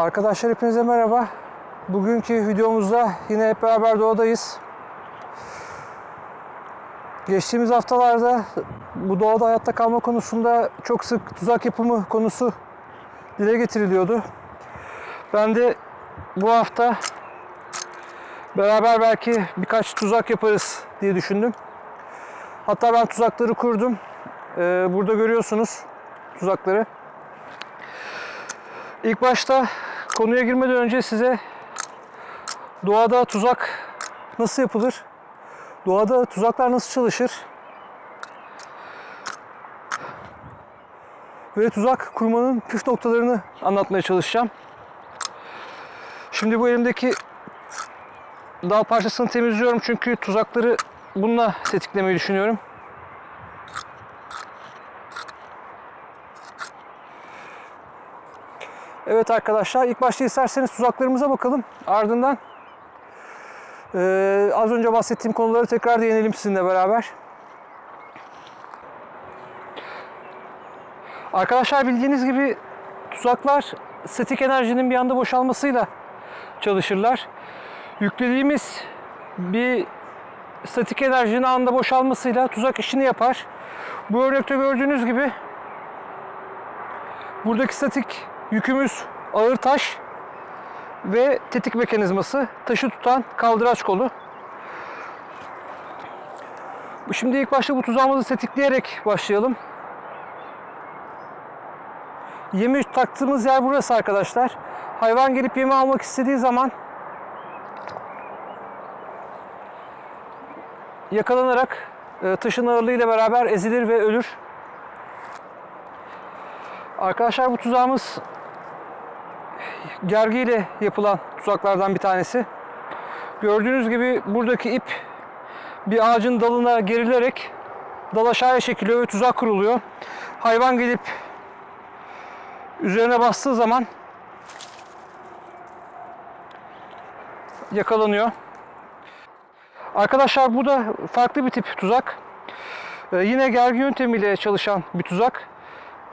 Arkadaşlar hepinize merhaba. Bugünkü videomuzda yine hep beraber doğadayız. Geçtiğimiz haftalarda bu doğada hayatta kalma konusunda çok sık tuzak yapımı konusu dile getiriliyordu. Ben de bu hafta beraber belki birkaç tuzak yaparız diye düşündüm. Hatta ben tuzakları kurdum. Ee, burada görüyorsunuz tuzakları. İlk başta konuya girmeden önce size doğada tuzak nasıl yapılır? Doğada tuzaklar nasıl çalışır? Ve tuzak kurmanın püf noktalarını anlatmaya çalışacağım. Şimdi bu elimdeki dal parçasını temizliyorum çünkü tuzakları bununla tetiklemeyi düşünüyorum. Evet arkadaşlar ilk başta isterseniz tuzaklarımıza bakalım. Ardından eee, az önce bahsettiğim konuları tekrar değinelim sizinle beraber. Arkadaşlar bildiğiniz gibi tuzaklar statik enerjinin bir anda boşalmasıyla çalışırlar. Yüklediğimiz bir statik enerjinin anda boşalmasıyla tuzak işini yapar. Bu örnekte gördüğünüz gibi buradaki statik yükümüz ağır taş ve tetik mekanizması taşı tutan kaldıraç kolu. Şimdi ilk başta bu tuzağımızı tetikleyerek başlayalım. Yemi taktığımız yer burası arkadaşlar. Hayvan gelip yemi almak istediği zaman yakalanarak e, taşın ağırlığıyla beraber ezilir ve ölür. Arkadaşlar bu tuzağımız gergiyle yapılan tuzaklardan bir tanesi. Gördüğünüz gibi buradaki ip bir ağacın dalına gerilerek dal aşağıya çekiliyor ve tuzak kuruluyor. Hayvan gelip üzerine bastığı zaman yakalanıyor. Arkadaşlar bu da farklı bir tip tuzak. Ee, yine gergi yöntemiyle çalışan bir tuzak.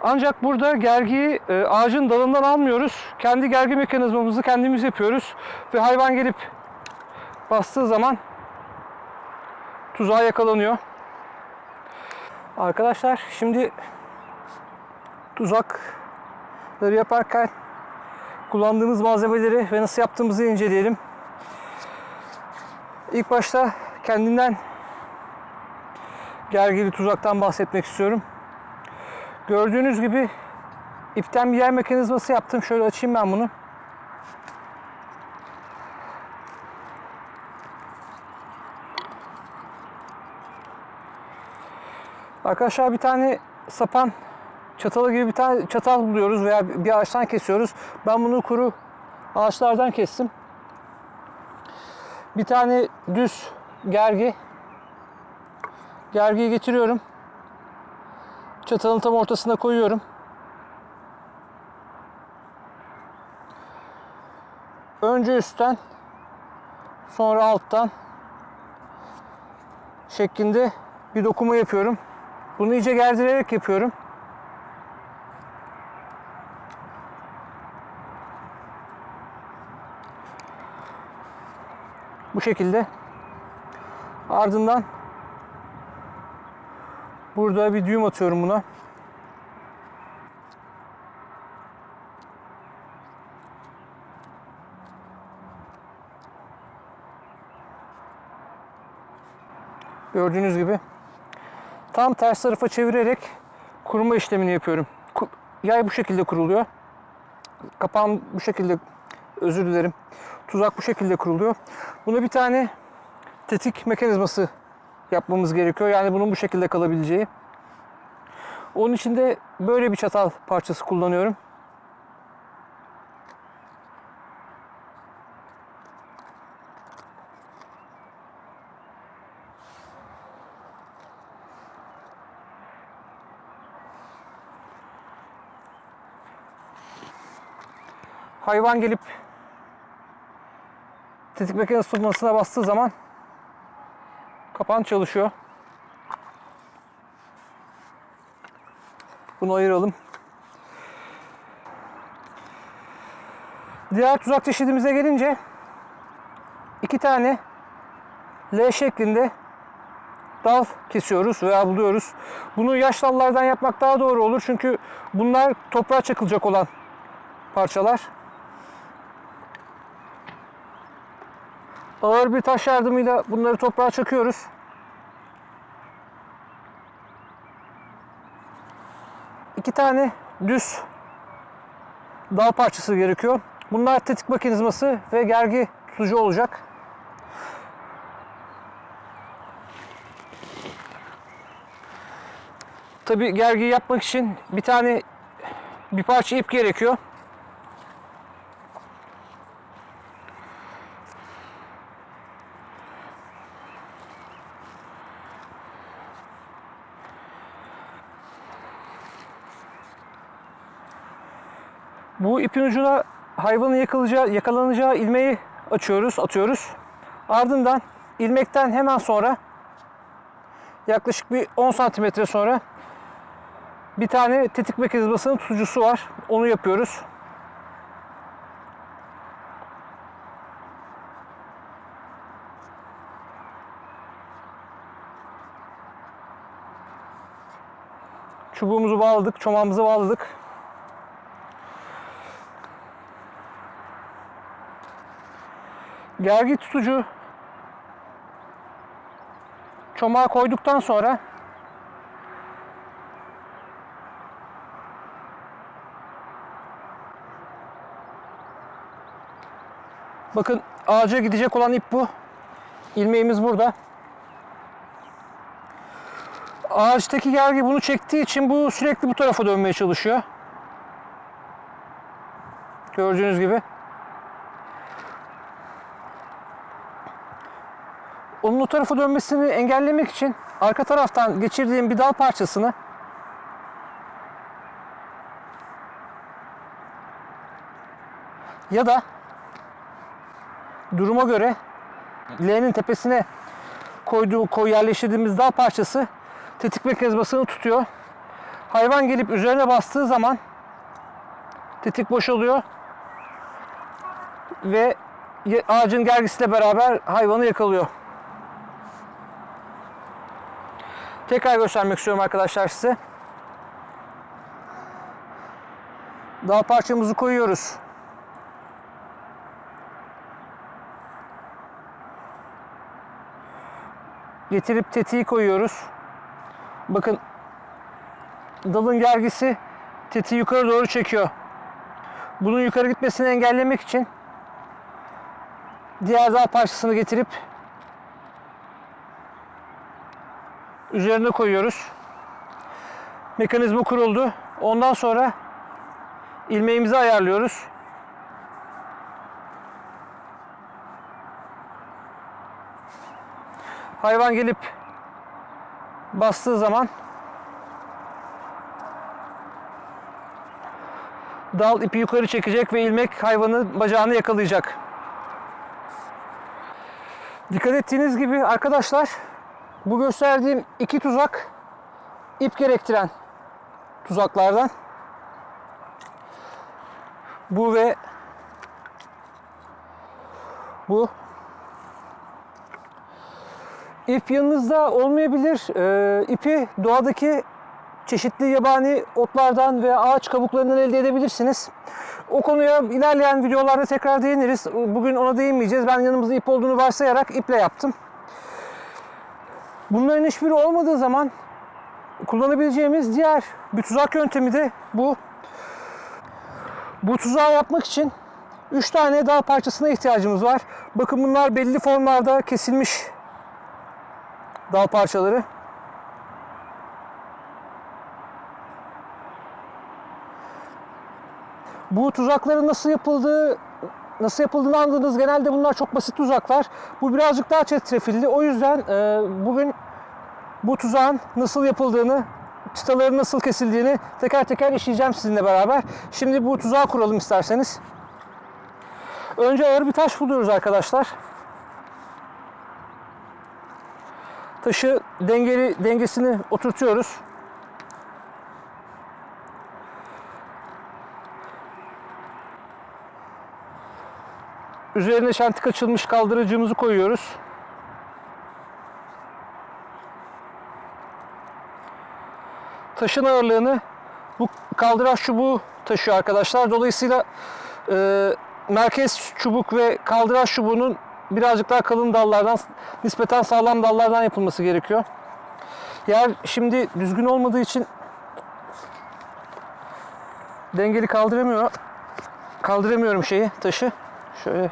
Ancak burada gergiyi e, ağacın dalından almıyoruz. Kendi gergi mekanizmamızı kendimiz yapıyoruz. Ve hayvan gelip bastığı zaman tuzağa yakalanıyor. Arkadaşlar şimdi tuzakları yaparken kullandığımız malzemeleri ve nasıl yaptığımızı inceleyelim. İlk başta kendinden gergili tuzaktan bahsetmek istiyorum. Gördüğünüz gibi ipten bir yer mekanizması yaptım. Şöyle açayım ben bunu. Arkadaşlar bir tane sapan çatalı gibi bir tane çatal buluyoruz veya bir ağaçtan kesiyoruz. Ben bunu kuru ağaçlardan kestim. Bir tane düz gergi. Gergiyi getiriyorum. Çatalın tam ortasına koyuyorum. Önce üstten sonra alttan şeklinde bir dokuma yapıyorum. Bunu iyice gerdirerek yapıyorum. Bu şekilde. Ardından burada bir düğüm atıyorum buna. Gördüğünüz gibi tam ters tarafa çevirerek kuruma işlemini yapıyorum. Yay bu şekilde kuruluyor. Kapağım bu şekilde özür dilerim. Tuzak bu şekilde kuruluyor. Buna bir tane tetik mekanizması yapmamız gerekiyor. Yani bunun bu şekilde kalabileceği. Onun için de böyle bir çatal parçası kullanıyorum. Hayvan gelip tetik mekanizması tutmasına bastığı zaman kapan çalışıyor. Bunu ayıralım. Diğer tuzak çeşidimize gelince iki tane L şeklinde dal kesiyoruz veya buluyoruz. Bunu yaş dallardan yapmak daha doğru olur çünkü bunlar toprağa çakılacak olan parçalar. Ağır bir taş yardımıyla bunları toprağa çakıyoruz. İki tane düz dal parçası gerekiyor. Bunlar tetik mekanizması ve gergi tutucu olacak. Tabi gergi yapmak için bir tane bir parça ip gerekiyor. Bu ipin ucuna hayvanın yakalayacağı, yakalanacağı ilmeği açıyoruz, atıyoruz. Ardından ilmekten hemen sonra yaklaşık bir 10 santimetre sonra bir tane tetik mekanizmasının tutucusu var. Onu yapıyoruz. Çubuğumuzu bağladık, çomağımızı bağladık. Gergi tutucu çomağı koyduktan sonra Bakın ağaca gidecek olan ip bu. İlmeğimiz burada. Ağaçtaki gergi bunu çektiği için bu sürekli bu tarafa dönmeye çalışıyor. Gördüğünüz gibi. Onun o tarafa dönmesini engellemek için arka taraftan geçirdiğim bir dal parçasını ya da duruma göre L'nin tepesine koyduğu, koy yerleştirdiğimiz dal parçası tetik mekanizmasını tutuyor. Hayvan gelip üzerine bastığı zaman tetik boşalıyor ve ağacın gergisiyle beraber hayvanı yakalıyor. Tekrar göstermek istiyorum arkadaşlar size. Dal parçamızı koyuyoruz. Getirip tetiği koyuyoruz. Bakın dalın gergisi tetiği yukarı doğru çekiyor. Bunun yukarı gitmesini engellemek için diğer dal parçasını getirip üzerine koyuyoruz. Mekanizma kuruldu. Ondan sonra ilmeğimizi ayarlıyoruz. Hayvan gelip bastığı zaman dal ipi yukarı çekecek ve ilmek hayvanın bacağını yakalayacak. Dikkat ettiğiniz gibi arkadaşlar bu gösterdiğim iki tuzak ip gerektiren tuzaklardan. Bu ve bu. İp yanınızda olmayabilir. Ee, ipi doğadaki çeşitli yabani otlardan ve ağaç kabuklarından elde edebilirsiniz. O konuya ilerleyen videolarda tekrar değiniriz. Bugün ona değinmeyeceğiz. Ben yanımızda ip olduğunu varsayarak iple yaptım. Bunların hiçbiri olmadığı zaman kullanabileceğimiz diğer bir tuzak yöntemi de bu. Bu tuzağı yapmak için 3 tane dal parçasına ihtiyacımız var. Bakın bunlar belli formlarda kesilmiş dal parçaları. Bu tuzakların nasıl yapıldığı nasıl yapıldığını anladığınız genelde bunlar çok basit tuzaklar. Bu birazcık daha çetrefilli. O yüzden e, bugün bu tuzağın nasıl yapıldığını, çıtaların nasıl kesildiğini teker teker işleyeceğim sizinle beraber. Şimdi bu tuzağı kuralım isterseniz. Önce ağır bir taş buluyoruz arkadaşlar. Taşı dengeli dengesini oturtuyoruz. Üzerine şentik açılmış kaldırıcımızı koyuyoruz. Taşın ağırlığını bu kaldıraç çubuğu taşıyor arkadaşlar. Dolayısıyla e, merkez çubuk ve kaldıraç çubuğunun birazcık daha kalın dallardan, nispeten sağlam dallardan yapılması gerekiyor. Yer şimdi düzgün olmadığı için dengeli kaldıramıyor. Kaldıramıyorum şeyi, taşı. Şöyle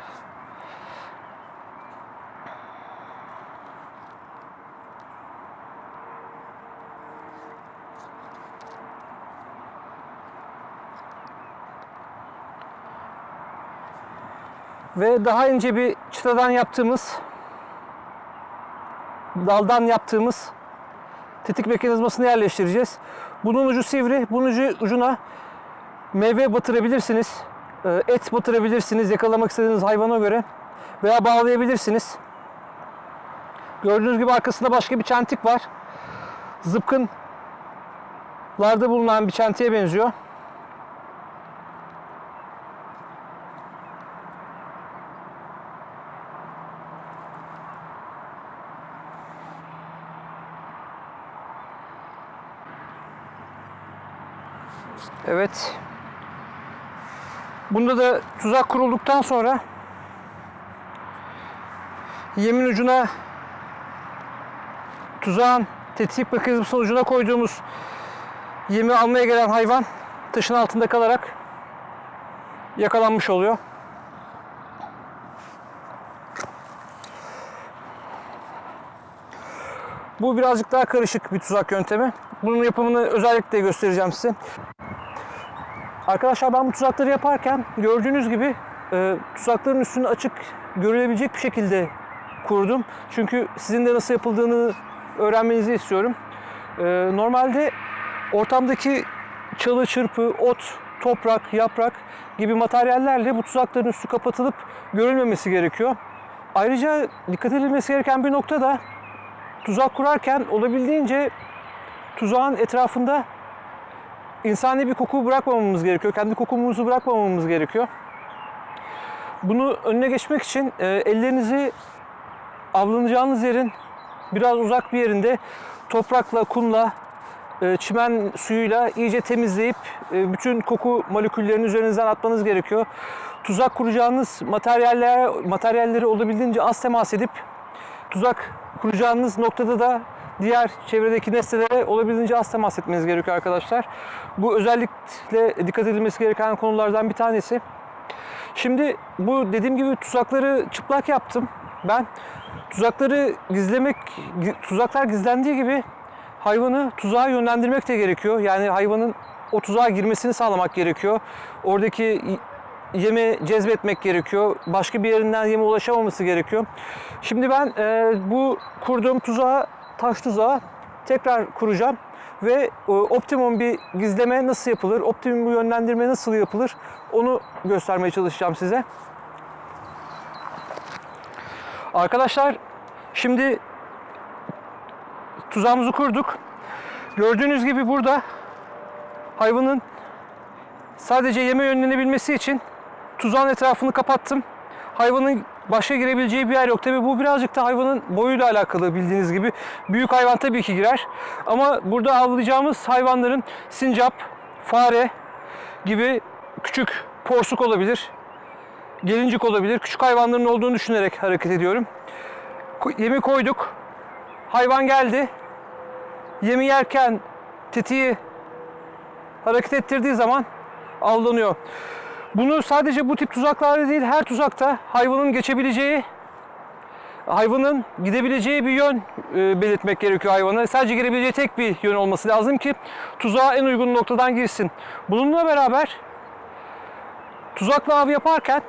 ve daha ince bir çıtadan yaptığımız daldan yaptığımız tetik mekanizmasını yerleştireceğiz. Bunun ucu sivri, bunun ucu, ucuna meyve batırabilirsiniz, e, et batırabilirsiniz yakalamak istediğiniz hayvana göre veya bağlayabilirsiniz. Gördüğünüz gibi arkasında başka bir çentik var. Zıpkınlarda bulunan bir çentiğe benziyor. Evet. Bunda da tuzak kurulduktan sonra yemin ucuna tuzağın tetik mekanizmasının ucuna koyduğumuz yemi almaya gelen hayvan taşın altında kalarak yakalanmış oluyor. Bu birazcık daha karışık bir tuzak yöntemi. Bunun yapımını özellikle göstereceğim size. Arkadaşlar ben bu tuzakları yaparken gördüğünüz gibi e, tuzakların üstünü açık görülebilecek bir şekilde kurdum. Çünkü sizin de nasıl yapıldığını öğrenmenizi istiyorum. E, normalde ortamdaki çalı, çırpı, ot, toprak, yaprak gibi materyallerle bu tuzakların üstü kapatılıp görülmemesi gerekiyor. Ayrıca dikkat edilmesi gereken bir nokta da tuzak kurarken olabildiğince tuzağın etrafında insani bir koku bırakmamamız gerekiyor. Kendi kokumuzu bırakmamamız gerekiyor. Bunu önüne geçmek için e, ellerinizi avlanacağınız yerin biraz uzak bir yerinde toprakla, kumla, e, çimen suyuyla iyice temizleyip e, bütün koku moleküllerini üzerinizden atmanız gerekiyor. Tuzak kuracağınız materyaller, materyalleri olabildiğince az temas edip tuzak kuracağınız noktada da diğer çevredeki nesnelere olabildiğince az temas etmeniz gerekiyor arkadaşlar. Bu özellikle dikkat edilmesi gereken konulardan bir tanesi. Şimdi bu dediğim gibi tuzakları çıplak yaptım. Ben tuzakları gizlemek, tuzaklar gizlendiği gibi hayvanı tuzağa yönlendirmek de gerekiyor. Yani hayvanın o tuzağa girmesini sağlamak gerekiyor. Oradaki yeme cezbetmek gerekiyor. Başka bir yerinden yeme ulaşamaması gerekiyor. Şimdi ben e, bu kurduğum tuzağa, taş tuzağa tekrar kuracağım ve e, optimum bir gizleme nasıl yapılır, optimum bir yönlendirme nasıl yapılır onu göstermeye çalışacağım size. Arkadaşlar şimdi tuzağımızı kurduk. Gördüğünüz gibi burada hayvanın sadece yeme yönlenebilmesi için tuzağın etrafını kapattım. Hayvanın başka girebileceği bir yer yok. Tabi bu birazcık da hayvanın boyuyla alakalı bildiğiniz gibi. Büyük hayvan tabii ki girer. Ama burada avlayacağımız hayvanların sincap, fare gibi küçük porsuk olabilir. Gelincik olabilir. Küçük hayvanların olduğunu düşünerek hareket ediyorum. Yemi koyduk. Hayvan geldi. Yemi yerken tetiği hareket ettirdiği zaman avlanıyor. Bunu sadece bu tip tuzaklarda değil her tuzakta hayvanın geçebileceği hayvanın gidebileceği bir yön e, belirtmek gerekiyor hayvana. Sadece girebileceği tek bir yön olması lazım ki tuzağa en uygun noktadan girsin. Bununla beraber tuzakla av yaparken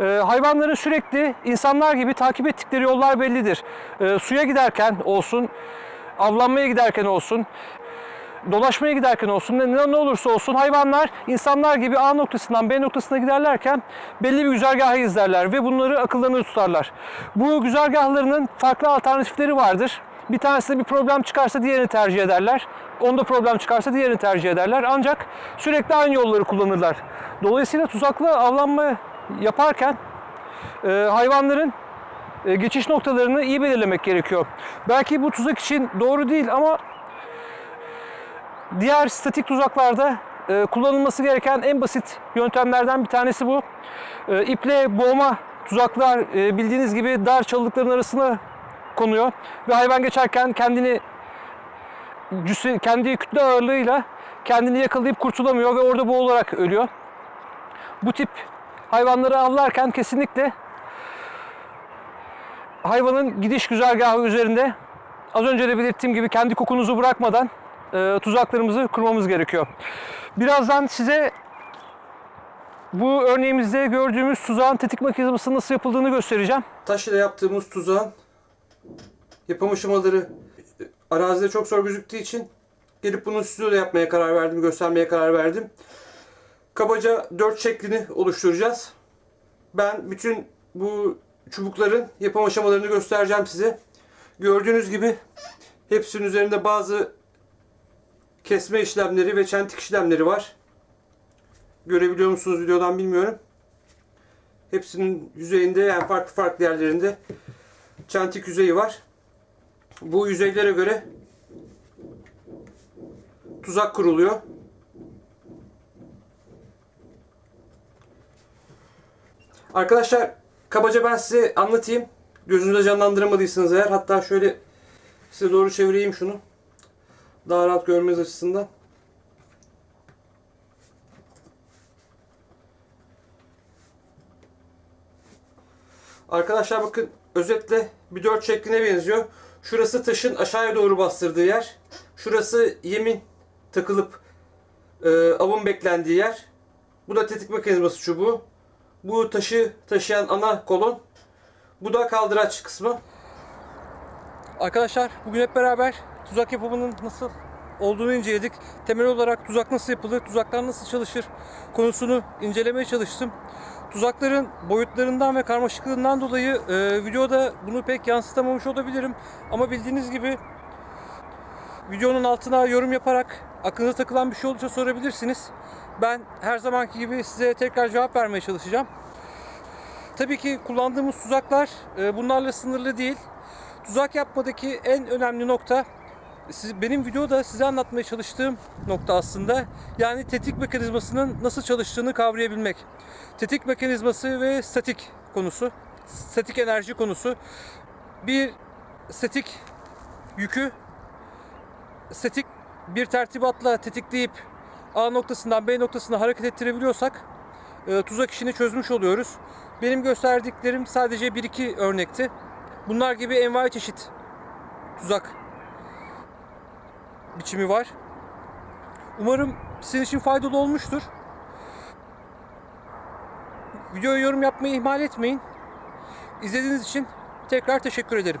e, hayvanların sürekli insanlar gibi takip ettikleri yollar bellidir. E, suya giderken olsun, avlanmaya giderken olsun, dolaşmaya giderken olsun ne, ne olursa olsun hayvanlar insanlar gibi A noktasından B noktasına giderlerken belli bir güzergahı izlerler ve bunları akıllarında tutarlar. Bu güzergahlarının farklı alternatifleri vardır. Bir tanesinde bir problem çıkarsa diğerini tercih ederler. Onda problem çıkarsa diğerini tercih ederler. Ancak sürekli aynı yolları kullanırlar. Dolayısıyla tuzaklı avlanma yaparken e, hayvanların e, geçiş noktalarını iyi belirlemek gerekiyor. Belki bu tuzak için doğru değil ama diğer statik tuzaklarda e, kullanılması gereken en basit yöntemlerden bir tanesi bu. E, iple boğma tuzaklar e, bildiğiniz gibi dar çalılıkların arasına konuyor ve hayvan geçerken kendini cüsse, kendi kütle ağırlığıyla kendini yakalayıp kurtulamıyor ve orada boğularak ölüyor. Bu tip hayvanları avlarken kesinlikle hayvanın gidiş güzergahı üzerinde az önce de belirttiğim gibi kendi kokunuzu bırakmadan e, tuzaklarımızı kurmamız gerekiyor. Birazdan size bu örneğimizde gördüğümüz tuzağın tetik mekanizması nasıl yapıldığını göstereceğim. Taş ile yaptığımız tuzağın yapım aşamaları arazide çok zor gözüktüğü için gelip bunu stüdyoda yapmaya karar verdim, göstermeye karar verdim. Kabaca 4 şeklini oluşturacağız. Ben bütün bu çubukların yapım aşamalarını göstereceğim size. Gördüğünüz gibi hepsinin üzerinde bazı kesme işlemleri ve çentik işlemleri var. Görebiliyor musunuz videodan bilmiyorum. Hepsinin yüzeyinde yani farklı farklı yerlerinde çentik yüzeyi var. Bu yüzeylere göre tuzak kuruluyor. Arkadaşlar kabaca ben size anlatayım. Gözünüzde canlandıramadıysanız eğer hatta şöyle size doğru çevireyim şunu. Daha rahat görmeniz açısından. Arkadaşlar bakın özetle bir dört şekline benziyor. Şurası taşın aşağıya doğru bastırdığı yer. Şurası yemin takılıp e, avın beklendiği yer. Bu da tetik mekanizması çubuğu. Bu taşı taşıyan ana kolon. Bu da kaldıraç kısmı. Arkadaşlar bugün hep beraber tuzak yapımının nasıl olduğunu inceledik. Temel olarak tuzak nasıl yapılır, tuzaklar nasıl çalışır konusunu incelemeye çalıştım. Tuzakların boyutlarından ve karmaşıklığından dolayı e, videoda bunu pek yansıtamamış olabilirim. Ama bildiğiniz gibi videonun altına yorum yaparak aklınıza takılan bir şey olursa sorabilirsiniz. Ben her zamanki gibi size tekrar cevap vermeye çalışacağım. Tabii ki kullandığımız tuzaklar e, bunlarla sınırlı değil. Tuzak yapmadaki en önemli nokta siz, benim videoda size anlatmaya çalıştığım nokta aslında yani tetik mekanizmasının nasıl çalıştığını kavrayabilmek. Tetik mekanizması ve statik konusu, statik enerji konusu. Bir statik yükü statik bir tertibatla tetikleyip A noktasından B noktasına hareket ettirebiliyorsak e, tuzak işini çözmüş oluyoruz. Benim gösterdiklerim sadece 1-2 örnekti. Bunlar gibi envai çeşit tuzak biçimi var. Umarım sizin için faydalı olmuştur. Videoya yorum yapmayı ihmal etmeyin. İzlediğiniz için tekrar teşekkür ederim.